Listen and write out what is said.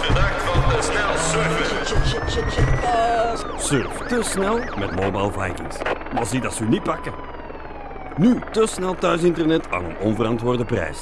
Bedankt van de snel surfen. Surf te snel met Mobile Vikings. Maar zie dat ze u niet pakken. Nu te snel thuisinternet aan een onverantwoorde prijs.